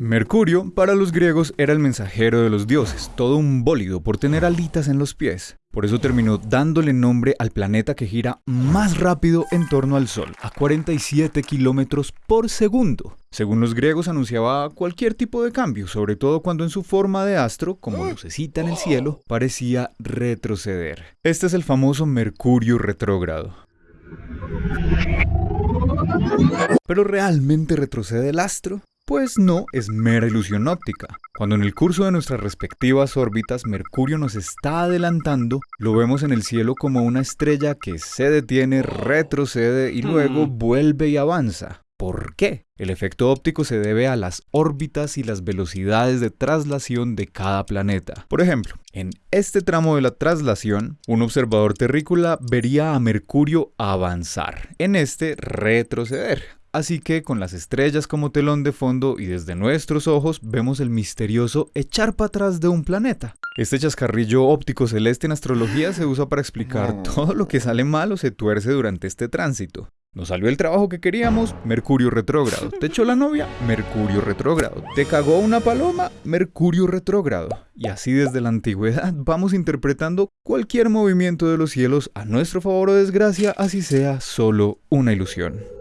Mercurio, para los griegos, era el mensajero de los dioses, todo un bólido por tener alitas en los pies. Por eso terminó dándole nombre al planeta que gira más rápido en torno al Sol, a 47 kilómetros por segundo. Según los griegos anunciaba cualquier tipo de cambio, sobre todo cuando en su forma de astro, como lucecita en el cielo, parecía retroceder. Este es el famoso Mercurio retrógrado. ¿Pero realmente retrocede el astro? Pues no, es mera ilusión óptica. Cuando en el curso de nuestras respectivas órbitas Mercurio nos está adelantando, lo vemos en el cielo como una estrella que se detiene, retrocede y luego mm. vuelve y avanza. ¿Por qué? El efecto óptico se debe a las órbitas y las velocidades de traslación de cada planeta. Por ejemplo, en este tramo de la traslación, un observador terrícola vería a Mercurio avanzar, en este retroceder. Así que con las estrellas como telón de fondo y desde nuestros ojos vemos el misterioso echar para atrás de un planeta. Este chascarrillo óptico celeste en astrología se usa para explicar todo lo que sale mal o se tuerce durante este tránsito. Nos salió el trabajo que queríamos, Mercurio retrógrado. Te echó la novia, Mercurio retrógrado. Te cagó una paloma, Mercurio retrógrado. Y así desde la antigüedad vamos interpretando cualquier movimiento de los cielos a nuestro favor o desgracia, así sea solo una ilusión.